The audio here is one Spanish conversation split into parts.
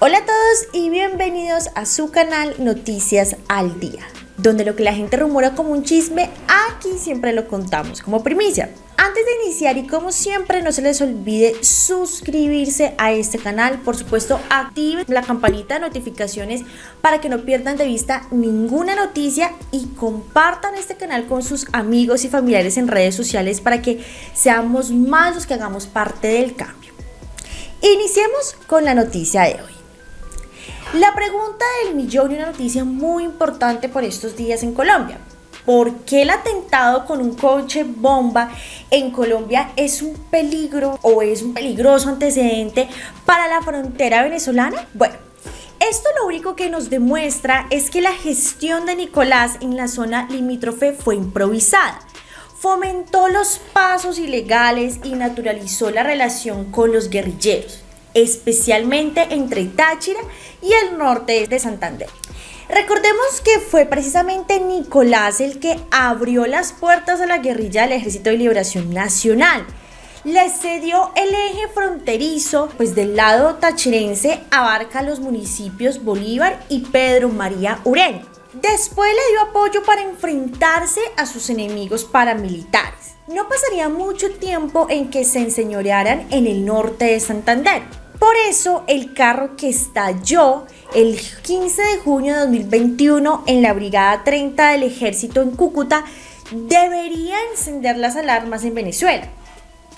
Hola a todos y bienvenidos a su canal Noticias al Día, donde lo que la gente rumora como un chisme, aquí siempre lo contamos como primicia. Antes de iniciar y como siempre no se les olvide suscribirse a este canal, por supuesto activen la campanita de notificaciones para que no pierdan de vista ninguna noticia y compartan este canal con sus amigos y familiares en redes sociales para que seamos más los que hagamos parte del cambio. Iniciemos con la noticia de hoy. La pregunta del millón y una noticia muy importante por estos días en Colombia. ¿Por qué el atentado con un coche bomba en Colombia es un peligro o es un peligroso antecedente para la frontera venezolana? Bueno, esto lo único que nos demuestra es que la gestión de Nicolás en la zona limítrofe fue improvisada. Fomentó los pasos ilegales y naturalizó la relación con los guerrilleros especialmente entre Táchira y el norte de Santander. Recordemos que fue precisamente Nicolás el que abrió las puertas a la guerrilla del Ejército de Liberación Nacional. Le cedió el eje fronterizo, pues del lado tachirense abarca los municipios Bolívar y Pedro María Ureña. Después le dio apoyo para enfrentarse a sus enemigos paramilitares. No pasaría mucho tiempo en que se enseñorearan en el norte de Santander. Por eso el carro que estalló el 15 de junio de 2021 en la Brigada 30 del Ejército en Cúcuta debería encender las alarmas en Venezuela.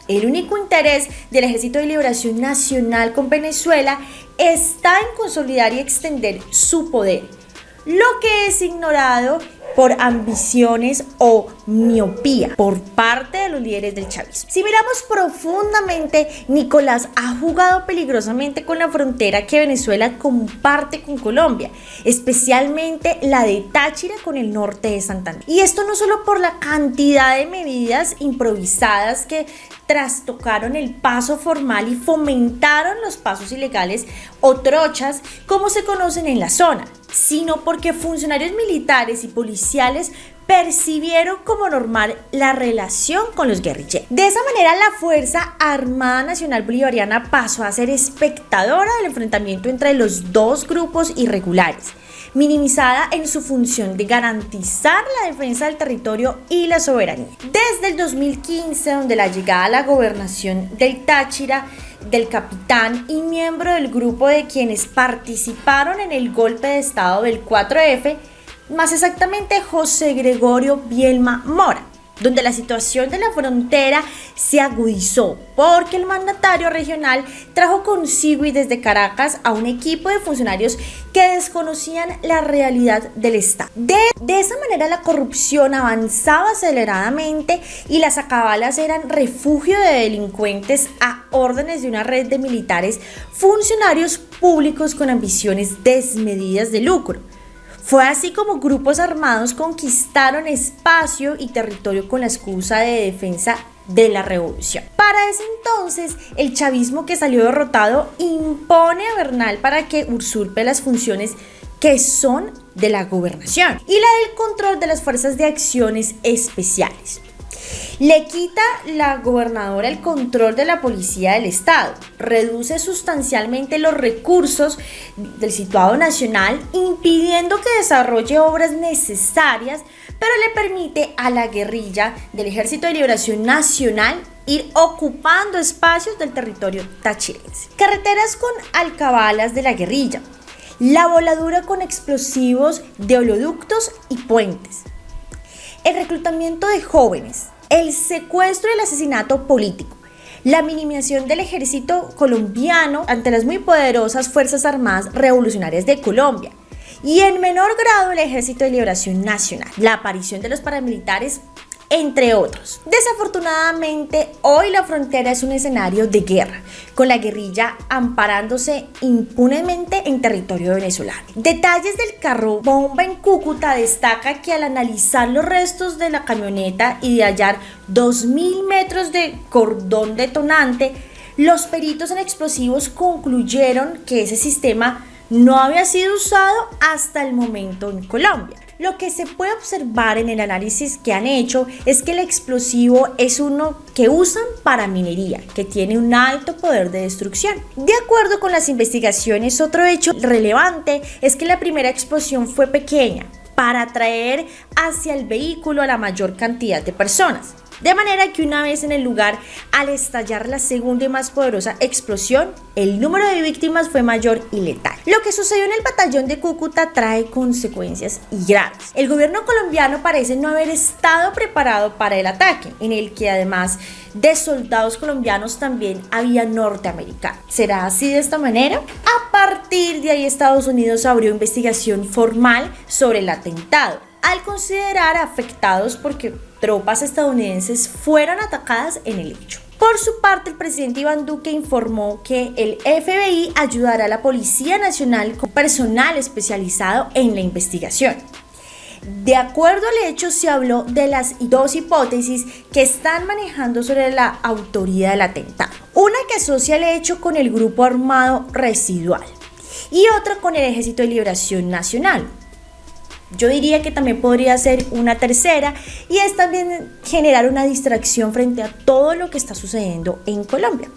El único interés del Ejército de Liberación Nacional con Venezuela está en consolidar y extender su poder, lo que es ignorado por ambiciones o miopía por parte de los líderes del chavismo. Si miramos profundamente, Nicolás ha jugado peligrosamente con la frontera que Venezuela comparte con Colombia, especialmente la de Táchira con el norte de Santander. Y esto no solo por la cantidad de medidas improvisadas que trastocaron el paso formal y fomentaron los pasos ilegales o trochas como se conocen en la zona, sino porque funcionarios militares y policiales percibieron como normal la relación con los guerrilleros. De esa manera, la Fuerza Armada Nacional Bolivariana pasó a ser espectadora del enfrentamiento entre los dos grupos irregulares, minimizada en su función de garantizar la defensa del territorio y la soberanía. Desde el 2015, donde la llegada a la gobernación del Táchira del capitán y miembro del grupo de quienes participaron en el golpe de estado del 4F, más exactamente José Gregorio Bielma Mora, donde la situación de la frontera se agudizó porque el mandatario regional trajo consigo y desde Caracas a un equipo de funcionarios que desconocían la realidad del Estado. De, de esa manera la corrupción avanzaba aceleradamente y las acabalas eran refugio de delincuentes a órdenes de una red de militares funcionarios públicos con ambiciones desmedidas de lucro. Fue así como grupos armados conquistaron espacio y territorio con la excusa de defensa de la revolución. Para ese entonces, el chavismo que salió derrotado impone a Bernal para que usurpe las funciones que son de la gobernación y la del control de las fuerzas de acciones especiales. Le quita la gobernadora el control de la policía del Estado, reduce sustancialmente los recursos del situado nacional, impidiendo que desarrolle obras necesarias, pero le permite a la guerrilla del Ejército de Liberación Nacional ir ocupando espacios del territorio tachirense. Carreteras con alcabalas de la guerrilla, la voladura con explosivos de oleoductos y puentes, el reclutamiento de jóvenes, el secuestro y el asesinato político, la minimización del ejército colombiano ante las muy poderosas Fuerzas Armadas Revolucionarias de Colombia. Y en menor grado el Ejército de Liberación Nacional, la aparición de los paramilitares entre otros. Desafortunadamente, hoy la frontera es un escenario de guerra, con la guerrilla amparándose impunemente en territorio venezolano. Detalles del carro bomba en Cúcuta destaca que al analizar los restos de la camioneta y de hallar 2.000 metros de cordón detonante, los peritos en explosivos concluyeron que ese sistema no había sido usado hasta el momento en Colombia. lo que se puede observar en el análisis que han hecho es que el explosivo es uno que usan para minería, que tiene un alto poder de destrucción. De acuerdo con las investigaciones, otro hecho relevante es que la primera explosión fue pequeña, para atraer hacia el vehículo a la mayor cantidad de personas. De manera que una vez en el lugar, al estallar la segunda y más poderosa explosión, el número de víctimas fue mayor y letal. Lo que sucedió en el batallón de Cúcuta trae consecuencias y graves. El gobierno colombiano parece no haber estado preparado para el ataque, en el que además de soldados colombianos también había norteamericanos. ¿Será así de esta manera? A partir de ahí Estados Unidos abrió investigación formal sobre el atentado al considerar afectados porque tropas estadounidenses fueron atacadas en el hecho. Por su parte, el presidente Iván Duque informó que el FBI ayudará a la Policía Nacional con personal especializado en la investigación. De acuerdo al hecho, se habló de las dos hipótesis que están manejando sobre la autoría del atentado. Una que asocia el hecho con el grupo armado residual y otra con el Ejército de Liberación Nacional, yo diría que también podría ser una tercera y es también generar una distracción frente a todo lo que está sucediendo en Colombia.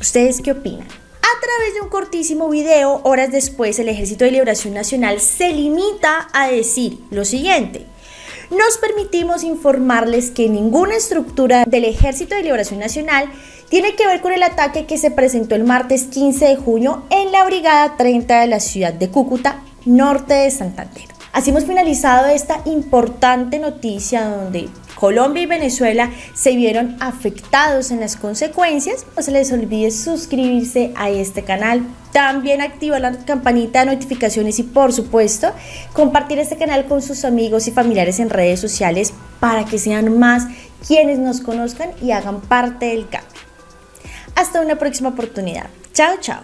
¿Ustedes qué opinan? A través de un cortísimo video, horas después, el Ejército de Liberación Nacional se limita a decir lo siguiente. Nos permitimos informarles que ninguna estructura del Ejército de Liberación Nacional tiene que ver con el ataque que se presentó el martes 15 de junio en la Brigada 30 de la ciudad de Cúcuta, norte de Santander. Así hemos finalizado esta importante noticia donde Colombia y Venezuela se vieron afectados en las consecuencias. No se les olvide suscribirse a este canal, también activar la campanita de notificaciones y por supuesto compartir este canal con sus amigos y familiares en redes sociales para que sean más quienes nos conozcan y hagan parte del cambio. Hasta una próxima oportunidad. Chao, chao.